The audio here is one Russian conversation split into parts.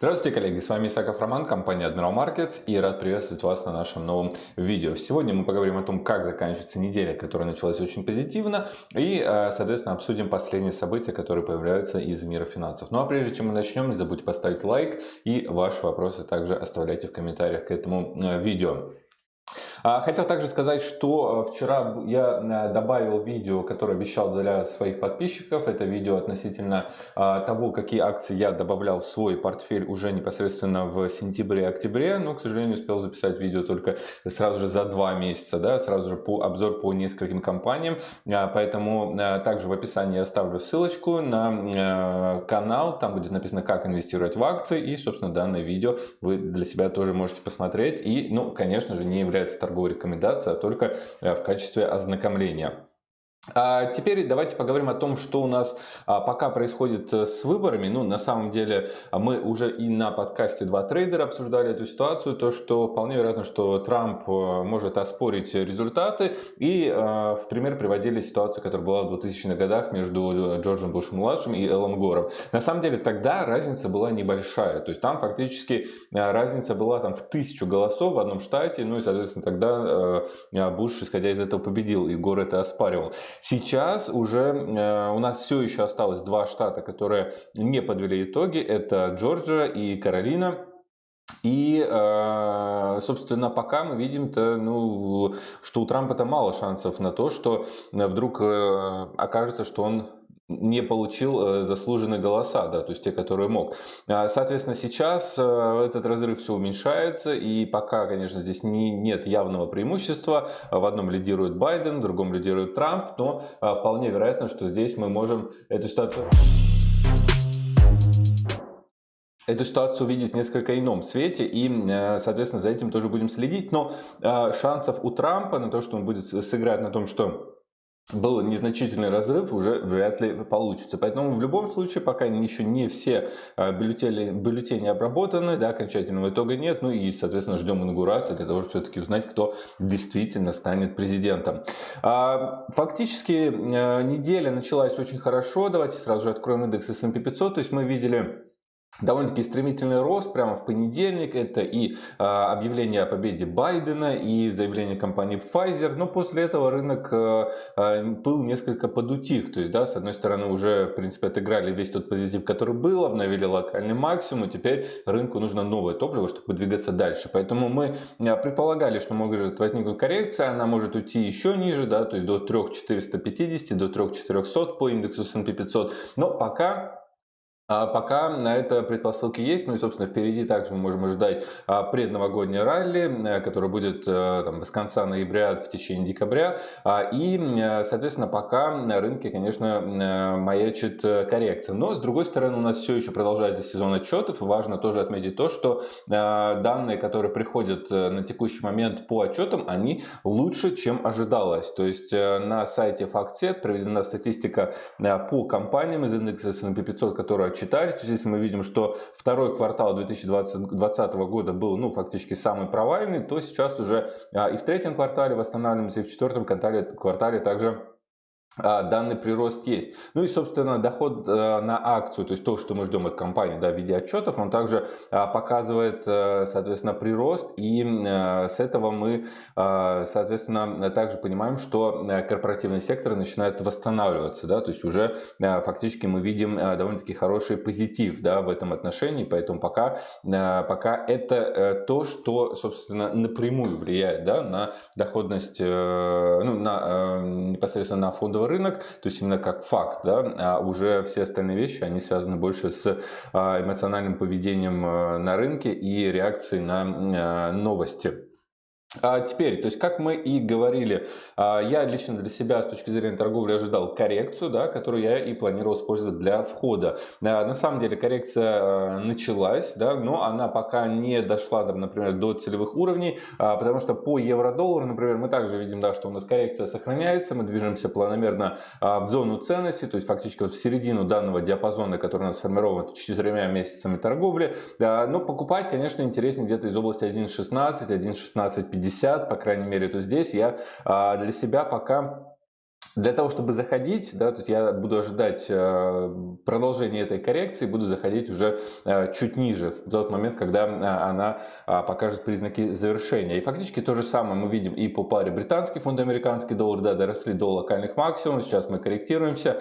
Здравствуйте, коллеги, с вами Исаков Роман, компания Admiral Markets и рад приветствовать вас на нашем новом видео. Сегодня мы поговорим о том, как заканчивается неделя, которая началась очень позитивно и, э, соответственно, обсудим последние события, которые появляются из мира финансов. Ну а прежде чем мы начнем, не забудьте поставить лайк и ваши вопросы также оставляйте в комментариях к этому э, видео. А, хотел также сказать, что э, вчера я э, добавил видео, которое обещал для своих подписчиков. Это видео относительно а, того, какие акции я добавлял в свой портфель уже непосредственно в сентябре-октябре. Но, к сожалению, успел записать видео только сразу же за два месяца. Да, сразу же по обзор по нескольким компаниям. А, поэтому также в описании я оставлю ссылочку на канал. Там будет написано, как инвестировать в акции. И, собственно, данное видео вы для себя тоже можете посмотреть. И, ну, конечно же, не является торговой рекомендацией, а только э, в качестве ознакомления. А теперь давайте поговорим о том, что у нас а, пока происходит э, с выборами. Ну, на самом деле, мы уже и на подкасте «Два трейдера» обсуждали эту ситуацию, то, что вполне вероятно, что Трамп э, может оспорить результаты. И в пример приводили ситуацию, которая была в 2000-х годах между Джорджем Бушем-младшим и Эллом Гором. На самом деле, тогда разница была небольшая. То есть, там фактически разница была там, в тысячу голосов в одном штате. Ну, и, соответственно, тогда Буш, исходя из этого, победил, и Гор это оспаривал. Сейчас уже э, у нас все еще осталось два штата, которые не подвели итоги. Это Джорджия и Каролина. И, э, собственно, пока мы видим-то, ну, что у Трампа-то мало шансов на то, что вдруг э, окажется, что он не получил э, заслуженные голоса, да, то есть те, которые мог. А, соответственно, сейчас э, этот разрыв все уменьшается, и пока, конечно, здесь не, нет явного преимущества, в одном лидирует Байден, в другом лидирует Трамп, но а, вполне вероятно, что здесь мы можем эту ситуацию эту ситуацию увидеть в несколько ином свете и, э, соответственно, за этим тоже будем следить. Но шансов у Трампа на то, что он будет сыграть на том, что был незначительный разрыв, уже вряд ли получится. Поэтому в любом случае, пока еще не все а, бюллетени, бюллетени обработаны, да, окончательного итога нет, ну и, соответственно, ждем инаугурации для того, чтобы все-таки узнать, кто действительно станет президентом. А, фактически э, неделя началась очень хорошо, давайте сразу же откроем индекс S&P 500, то есть мы видели довольно-таки стремительный рост прямо в понедельник. Это и а, объявление о победе Байдена, и заявление компании Pfizer. Но после этого рынок а, был несколько подутих. То есть, да, с одной стороны, уже, в принципе, отыграли весь тот позитив, который был, обновили локальный максимум. Теперь рынку нужно новое топливо, чтобы двигаться дальше. Поэтому мы предполагали, что может возникнуть коррекция. Она может уйти еще ниже, да, то есть до 3450, до 3400 по индексу S&P 500. Но пока а пока на это предпосылки есть, ну и, собственно, впереди также мы можем ожидать а, предновогоднее ралли, э, которое будет э, там, с конца ноября в течение декабря. А, и, э, соответственно, пока на рынке, конечно, маячит коррекция. Но, с другой стороны, у нас все еще продолжается сезон отчетов. Важно тоже отметить то, что данные, которые приходят на текущий момент по отчетам, они лучше, чем ожидалось. То есть на сайте FactSet проведена статистика по компаниям из индекса S&P 500, которые отчитались. Здесь мы видим, что второй квартал 2020 года был ну, фактически самый провальный, то сейчас уже а, и в третьем квартале восстанавливаемся, и в четвертом квартале, квартале также данный прирост есть. Ну и, собственно, доход э, на акцию, то есть то, что мы ждем от компании да, в виде отчетов, он также а, показывает, э, соответственно, прирост. И э, с этого мы, соответственно, также понимаем, что корпоративный сектор начинает восстанавливаться. Да, то есть уже фактически мы видим довольно-таки хороший позитив да, в этом отношении. Поэтому пока, пока это то, что, собственно, напрямую влияет да, на доходность, ну, на, непосредственно на фондовый рынок, то есть именно как факт, да, а уже все остальные вещи, они связаны больше с а, эмоциональным поведением а, на рынке и реакцией на а, новости. А теперь, то есть, как мы и говорили, а, я лично для себя с точки зрения торговли ожидал коррекцию, да, которую я и планировал использовать для входа. А, на самом деле коррекция началась, да, но она пока не дошла, например, до целевых уровней, потому что по евро-доллару, например, мы также видим, да, что у нас коррекция сохраняется, мы движемся планомерно в зону ценности, то есть фактически вот в середину данного диапазона, который у нас сформирован четырьмя месяцами торговли, но покупать, конечно, интереснее где-то из области 1.16, 1.1650, 50, по крайней мере, то здесь я а, для себя пока для того, чтобы заходить, да, то есть я буду ожидать э, продолжения этой коррекции, буду заходить уже э, чуть ниже, в тот момент, когда э, она покажет признаки завершения. И фактически то же самое мы видим и по паре британский фунт, американский доллар, да, доросли до локальных максимумов, сейчас мы корректируемся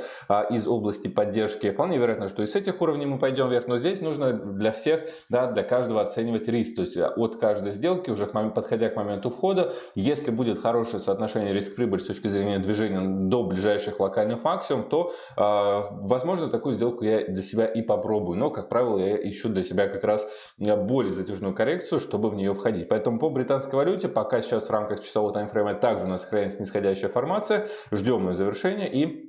из области поддержки. Вполне вероятно, что и с этих уровней мы пойдем вверх, но здесь нужно для всех, да, для каждого оценивать риск, то есть от каждой сделки, уже подходя к моменту входа, если будет хорошее соотношение риск-прибыль с точки зрения движения до ближайших локальных максимум, то, а, возможно, такую сделку я для себя и попробую. Но, как правило, я ищу для себя как раз а, более затяжную коррекцию, чтобы в нее входить. Поэтому по британской валюте пока сейчас в рамках часового таймфрейма также у нас сохраняется нисходящая формация. Ждем ее завершения и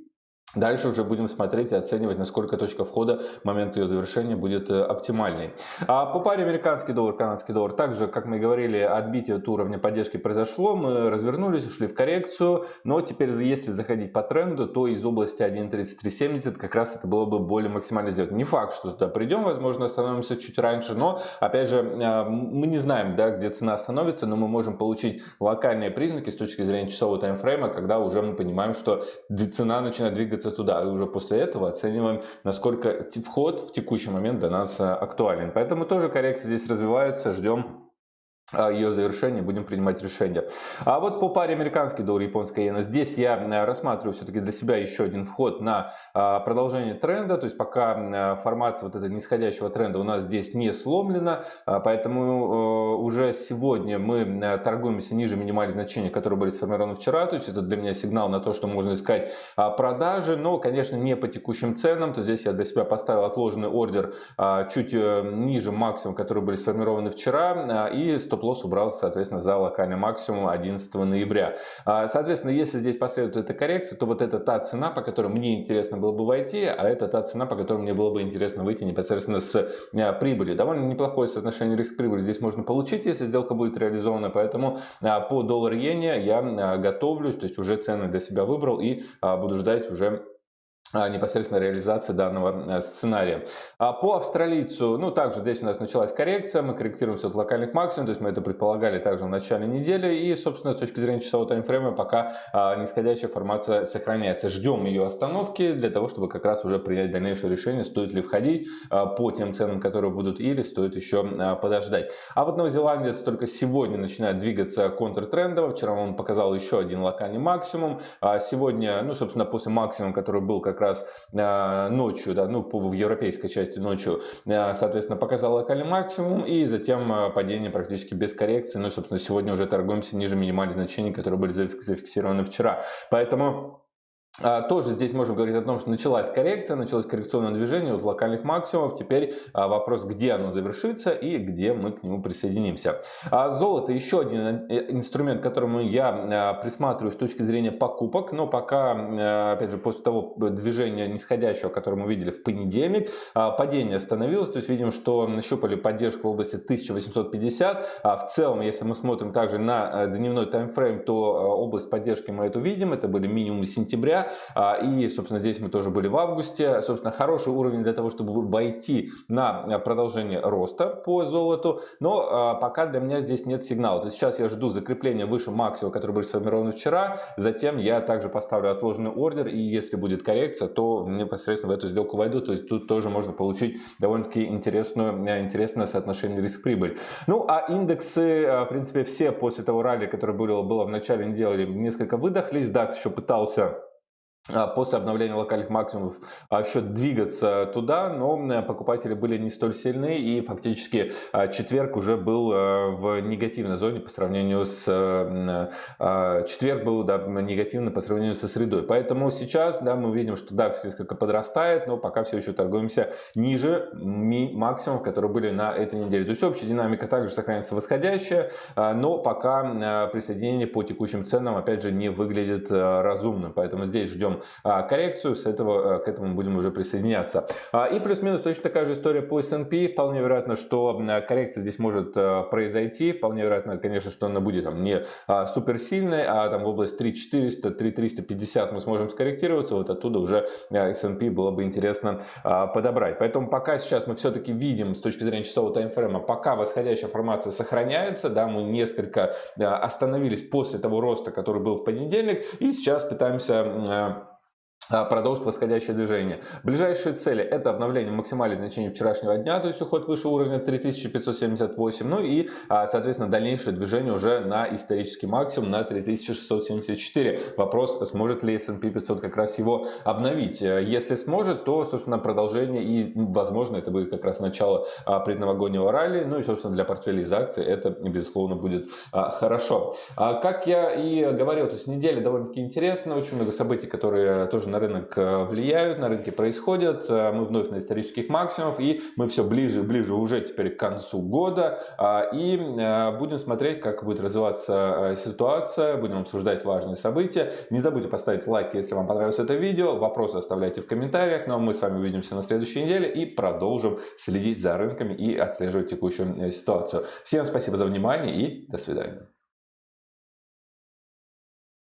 Дальше уже будем смотреть и оценивать, насколько точка входа в момент ее завершения будет э, оптимальной. А по паре американский доллар, канадский доллар, также, как мы говорили, отбитие от уровня поддержки произошло. Мы развернулись, ушли в коррекцию. Но теперь, если заходить по тренду, то из области 1.3370 как раз это было бы более максимально сделать. Не факт, что туда придем, возможно, остановимся чуть раньше. Но, опять же, э, мы не знаем, да, где цена остановится, но мы можем получить локальные признаки с точки зрения часового таймфрейма, когда уже мы понимаем, что цена начинает двигаться двигаться туда. И уже после этого оцениваем, насколько вход в текущий момент для нас э, актуален. Поэтому тоже коррекция здесь развивается. Ждем ее завершения будем принимать решения. А вот по паре американский доллар, японская иена, здесь я э, рассматриваю все-таки для себя еще один вход на а, продолжение тренда, то есть пока э, формация вот этого нисходящего тренда у нас здесь не сломлена, а, поэтому э, уже сегодня мы торгуемся ниже минимальных значений, которые были сформированы вчера, то есть это для меня сигнал на то, что можно искать продажи, но, конечно, не по текущим ценам, то здесь я для себя поставил отложенный ордер чуть ниже максимум, которые были сформированы вчера, и стоп стоп-лосс убрал, соответственно, за локальный максимум 11 ноября. А, соответственно, если здесь последует эта коррекция, то вот это та цена, по которой мне интересно было бы войти, а это та цена, по которой мне было бы интересно выйти непосредственно с а, прибыли. Довольно неплохое соотношение риск-прибыли здесь можно получить, если сделка будет реализована, поэтому а, по доллар-иене я готовлюсь, то есть уже цены для себя выбрал и буду ждать уже непосредственно реализации данного э, сценария. А по австралийцу, ну также здесь у нас началась коррекция, мы корректируемся от локальных максимумов, то есть мы это предполагали также в начале недели и собственно с точки зрения часового таймфрейма пока а, нисходящая формация сохраняется. Ждем ее остановки для того, чтобы как раз уже принять дальнейшее решение, стоит ли входить а, по тем ценам, которые будут или стоит еще а, подождать. А вот новозеландец только сегодня начинает двигаться контртрендово, вчера он показал еще один локальный максимум, а сегодня, ну собственно после максимума, который был как раз а, ночью, да, ну, в европейской части ночью, а, соответственно, показал локальный максимум и затем а, падение практически без коррекции. Ну собственно, сегодня уже торгуемся ниже минимальных значений, которые были зафиксированы вчера. Поэтому тоже здесь можем говорить о том, что началась коррекция, началось коррекционное движение от локальных максимумов. Теперь а, вопрос, где оно завершится и где мы к нему присоединимся. А золото еще один э, инструмент, к которому я присматриваю с точки зрения покупок. Но пока, опять же, после того движения нисходящего, которое мы видели в понедельник, падение остановилось. То есть видим, что нащупали поддержку в области 1850. В целом, если мы смотрим также на э, дневной таймфрейм, то область поддержки мы эту видим. Это были минимумы сентября. А, и, собственно, здесь мы тоже были в августе. Собственно, хороший уровень для того, чтобы войти на а, продолжение роста по золоту. Но а, пока для меня здесь нет сигнала. То есть сейчас я жду закрепления выше максимума, который был сформирован вчера. Затем я также поставлю отложенный ордер. И если будет коррекция, то непосредственно в эту сделку войду. То есть тут тоже можно получить довольно-таки интересную, интересное соотношение риск-прибыль. Ну, а индексы, в принципе, все после того ралли, которое было, было в начале недели, несколько выдохлись. DAX еще пытался после обновления локальных максимумов а, еще двигаться туда, но покупатели были не столь сильны и фактически а, четверг уже был в негативной зоне по сравнению с четверг был да, негативно по сравнению со средой. Поэтому сейчас да, мы видим, что DAX несколько подрастает, но пока все еще торгуемся ниже максимумов, которые были на этой неделе. То есть общая динамика также сохраняется восходящая, но пока присоединение по текущим ценам опять же не выглядит разумным. Поэтому здесь ждем найдем коррекцию, с этого, к этому будем уже присоединяться. И плюс-минус точно такая же история по S&P. Вполне вероятно, что коррекция здесь может произойти. Вполне вероятно, конечно, что она будет там не суперсильной, а там в область 3400, 3350 мы сможем скорректироваться. Вот оттуда уже S&P было бы интересно подобрать. Поэтому пока сейчас мы все-таки видим с точки зрения часового таймфрейма, пока восходящая формация сохраняется, да, мы несколько остановились после того роста, который был в понедельник, и сейчас пытаемся а, продолжит восходящее движение. Ближайшие цели это обновление максимальных значений вчерашнего дня, то есть уход выше уровня 3578, ну и, а, соответственно, дальнейшее движение уже на исторический максимум на 3674. Вопрос, сможет ли S&P 500 как раз его обновить. Если сможет, то, собственно, продолжение и, возможно, это будет как раз начало а, предновогоднего ралли, ну и, собственно, для портфелей из акций это, безусловно, будет хорошо. Как я и говорил, то есть неделя довольно-таки интересная, очень много событий, которые тоже на рынок э, влияют, на рынке происходят. Э, мы вновь на исторических максимумах, и мы все ближе и ближе уже теперь к концу года. А, и э, будем смотреть, как будет развиваться ситуация, будем обсуждать важные события. Не забудьте поставить лайк, если вам понравилось это видео. Вопросы оставляйте в комментариях. Ну а мы с вами увидимся на следующей неделе и продолжим следить за рынками и отслеживать текущую ситуацию. Всем спасибо за внимание и до свидания.